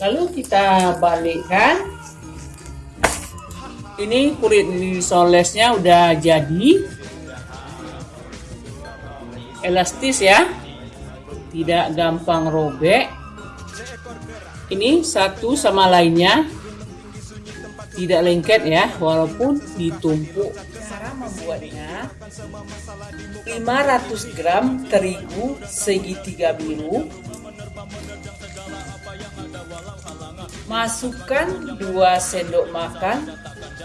lalu kita balikkan. Ini kulit solesnya udah jadi. Elastis ya. Tidak gampang robek. Ini satu sama lainnya. Tidak lengket ya walaupun ditumpuk. Cara membuatnya 500 gram terigu segitiga biru masukkan 2 sendok makan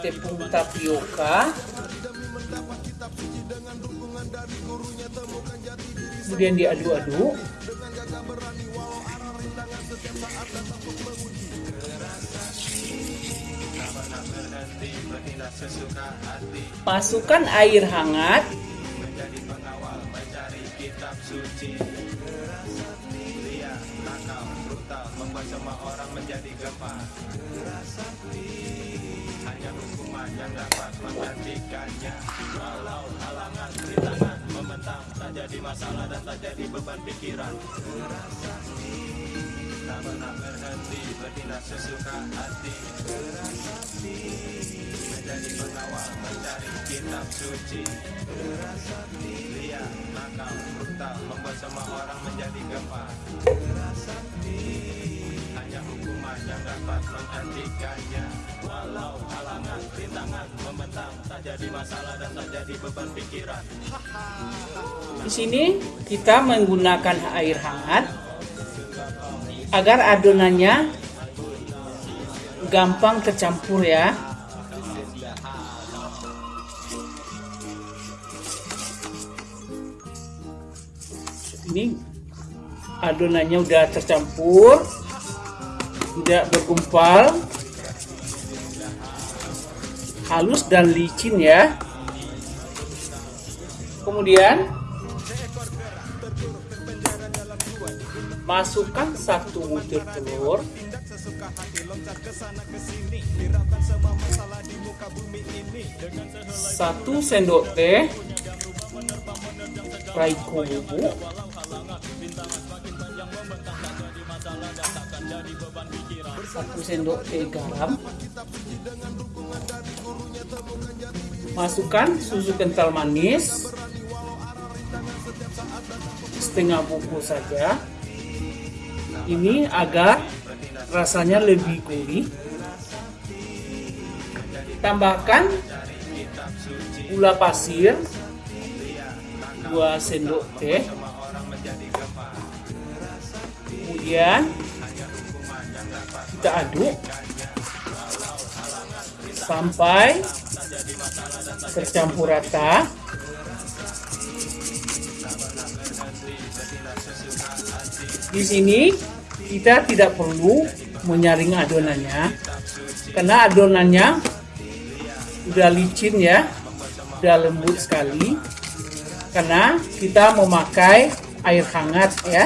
tepung tapioka. Kemudian diaduk-aduk. Masukkan air hangat membuat semua orang menjadi gempar hanya hukuman yang dapat menggantikannya. Walau halangan rintangan membentang tak jadi masalah dan tak jadi beban pikiran. Tak pernah berhenti bertindak sesuka hati. Menjadi pengawal mencari kitab suci. Liar nakal brutal membuat semua orang menjadi gempar menghentikannya Walau halangan, rintangan, membentang Tak jadi masalah dan tak jadi beban pikiran. Di sini kita menggunakan air hangat Agar adonannya gampang tercampur ya. Ini adonannya udah tercampur tidak bergumpal halus dan licin ya. Kemudian masukkan satu butir telur. Satu sendok teh. Raiko bubuk satu sendok teh garam. Masukkan susu kental manis. Setengah buku saja. Ini agar rasanya lebih gurih. Tambahkan gula pasir. 2 sendok teh. Kemudian kita aduk. Sampai tercampur rata. Di sini kita tidak perlu menyaring adonannya. Karena adonannya udah licin ya. Udah lembut sekali. Karena kita memakai air hangat ya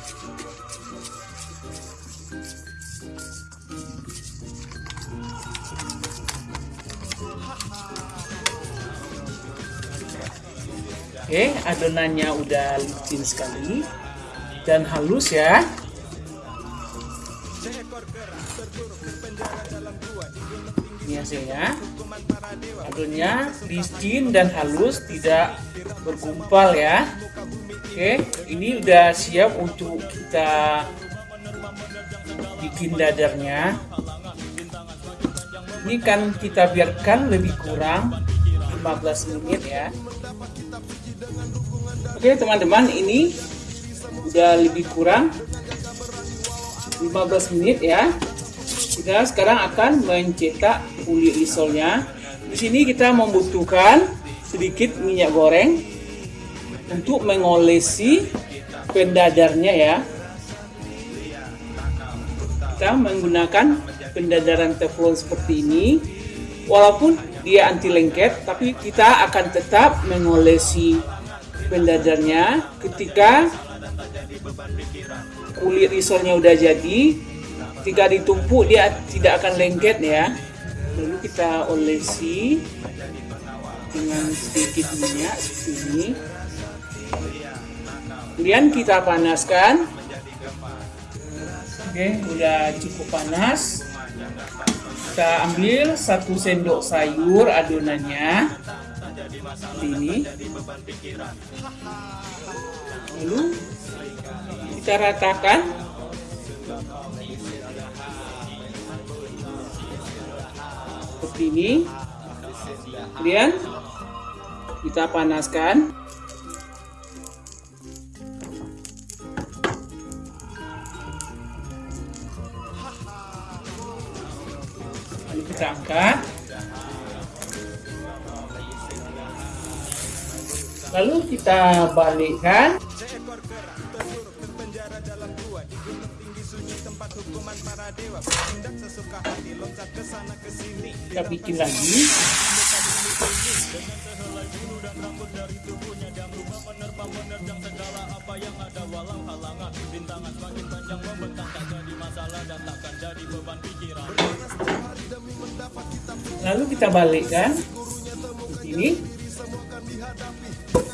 Oke, adonannya udah licin sekali dan halus ya. Ini hasilnya. Adonnya licin dan halus, tidak bergumpal ya. Oke, ini udah siap untuk kita bikin dadarnya. Ini kan kita biarkan lebih kurang 15 menit ya. Oke teman-teman ini udah lebih kurang 15 menit ya. Kita sekarang akan mencetak kulit risolnya. Di sini kita membutuhkan sedikit minyak goreng untuk mengolesi pendadarnya ya. Kita menggunakan pendadaran teflon seperti ini. Walaupun dia anti lengket, tapi kita akan tetap mengolesi pendadarnya ketika kulit risolnya udah jadi ketika ditumpuk dia tidak akan lengket ya. Lalu kita olesi dengan sedikit minyak seperti ini kemudian kita panaskan. Oke udah cukup panas. Kita ambil satu sendok sayur adonannya ini. Lalu kita ratakan. Seperti ini. Kemudian kita panaskan. Lalu kita angkat lalu kita balikkan. Kita bikin lagi. Lalu kita balikkan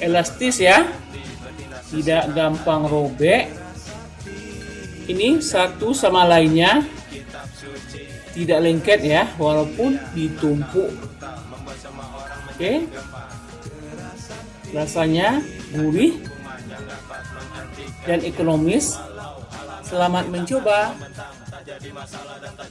elastis ya. Tidak gampang robek ini satu sama lainnya. Tidak lengket ya walaupun ditumpuk. Oke. Rasanya gurih dan ekonomis. Selamat mencoba